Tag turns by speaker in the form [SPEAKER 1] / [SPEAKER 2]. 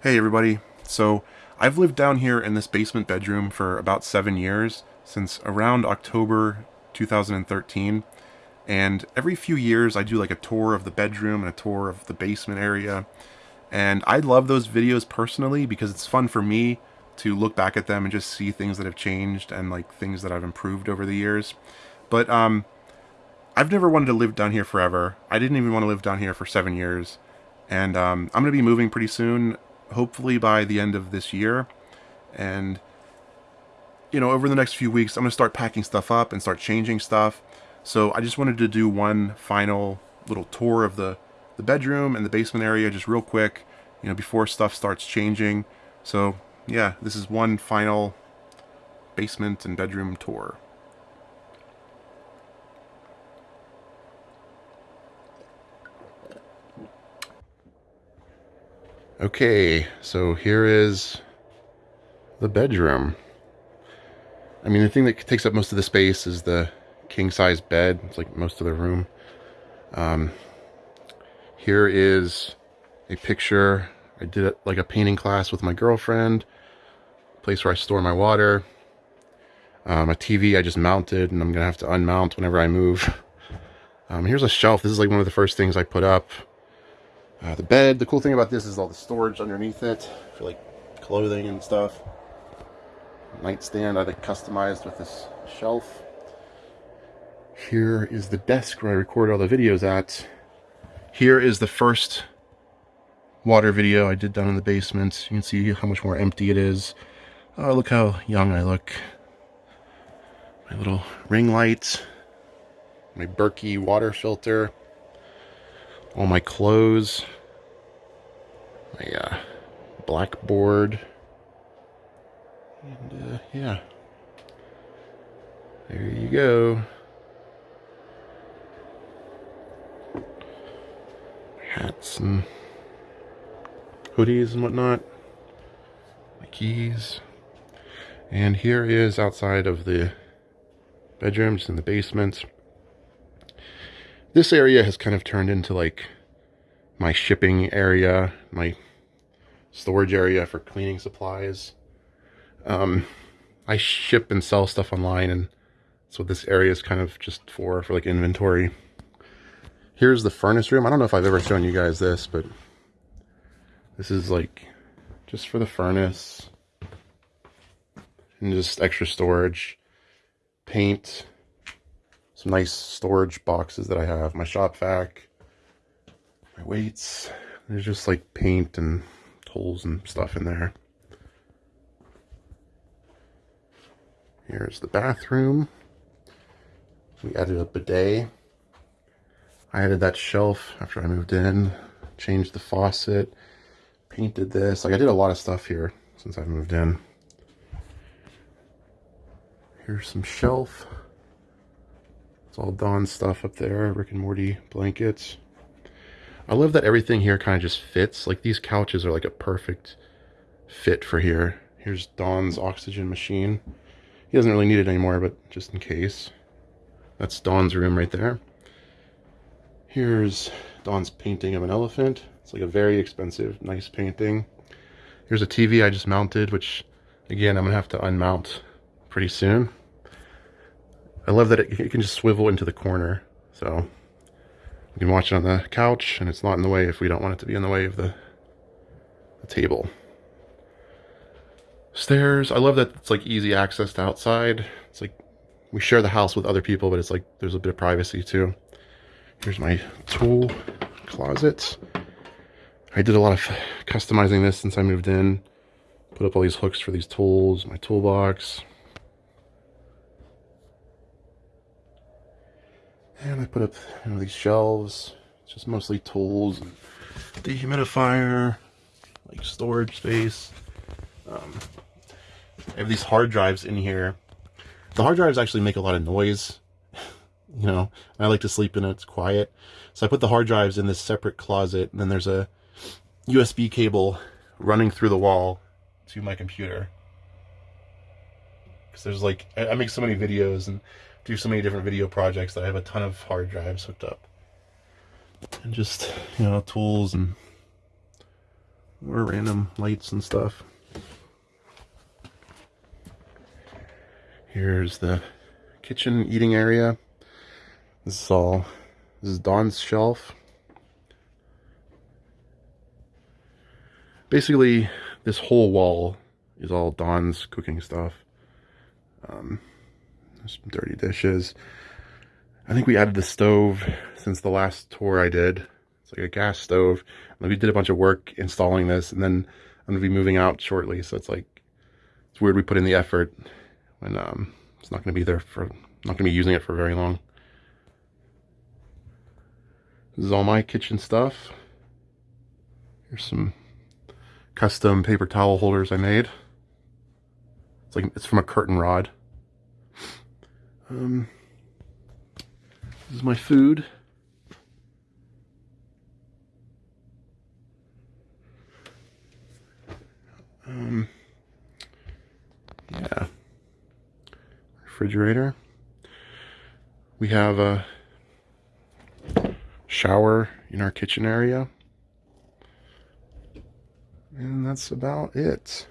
[SPEAKER 1] Hey everybody. So I've lived down here in this basement bedroom for about seven years, since around October 2013. And every few years I do like a tour of the bedroom and a tour of the basement area. And I love those videos personally because it's fun for me to look back at them and just see things that have changed and like things that I've improved over the years. But um, I've never wanted to live down here forever. I didn't even want to live down here for seven years. And um, I'm going to be moving pretty soon hopefully by the end of this year. And, you know, over the next few weeks, I'm going to start packing stuff up and start changing stuff. So I just wanted to do one final little tour of the, the bedroom and the basement area just real quick, you know, before stuff starts changing. So, yeah, this is one final basement and bedroom tour. Okay, so here is the bedroom. I mean, the thing that takes up most of the space is the king-size bed. It's like most of the room. Um, here is a picture. I did it like a painting class with my girlfriend. Place where I store my water. Um, a TV I just mounted and I'm to have to unmount whenever I move. Um, here's a shelf. This is like one of the first things I put up. Uh, the bed, the cool thing about this is all the storage underneath it for like clothing and stuff. Nightstand I think customized with this shelf. Here is the desk where I record all the videos at. Here is the first water video I did down in the basement. You can see how much more empty it is. Oh, look how young I look. My little ring light. My Berkey water filter all my clothes, my uh, blackboard, and uh, yeah, there you go. Hats and hoodies and whatnot, my keys, and here is outside of the bedrooms in the basement this area has kind of turned into like my shipping area, my storage area for cleaning supplies. Um, I ship and sell stuff online and so this area is kind of just for, for like inventory. Here's the furnace room. I don't know if I've ever shown you guys this, but this is like just for the furnace and just extra storage, paint, some nice storage boxes that I have. My shop vac, my weights. There's just like paint and tools and stuff in there. Here's the bathroom. We added a bidet. I added that shelf after I moved in, changed the faucet, painted this. Like I did a lot of stuff here since I've moved in. Here's some shelf all Dawn stuff up there, Rick and Morty blankets. I love that everything here kind of just fits. Like these couches are like a perfect fit for here. Here's Dawn's oxygen machine. He doesn't really need it anymore, but just in case. That's Dawn's room right there. Here's Dawn's painting of an elephant. It's like a very expensive, nice painting. Here's a TV I just mounted, which again, I'm gonna have to unmount pretty soon. I love that it, it can just swivel into the corner. So we can watch it on the couch and it's not in the way if we don't want it to be in the way of the, the table. Stairs. I love that it's like easy access to outside. It's like we share the house with other people, but it's like there's a bit of privacy too. Here's my tool closet. I did a lot of customizing this since I moved in. Put up all these hooks for these tools, my toolbox, And I put up you know, these shelves, it's just mostly tools, and dehumidifier, like storage space. Um, I have these hard drives in here. The hard drives actually make a lot of noise, you know, I like to sleep in it, it's quiet. So I put the hard drives in this separate closet, and then there's a USB cable running through the wall to my computer. Because there's like, I, make so many videos, and do so many different video projects that I have a ton of hard drives hooked up. And just, you know, tools and More random lights and stuff. Here's the kitchen eating area. This is all, this is Dawn's shelf. Basically, this whole wall is all Dawn's cooking stuff. Um, some dirty dishes. I think we added the stove since the last tour I did. It's like a gas stove. And we did a bunch of work installing this, and then I'm gonna be moving out shortly. So it's like it's weird we put in the effort when um, it's not gonna be there for not gonna be using it for very long. This is all my kitchen stuff. Here's some custom paper towel holders I made. It's like it's from a curtain rod. Um, this is my food. Um, yeah. Refrigerator. We have a shower in our kitchen area. And that's about it.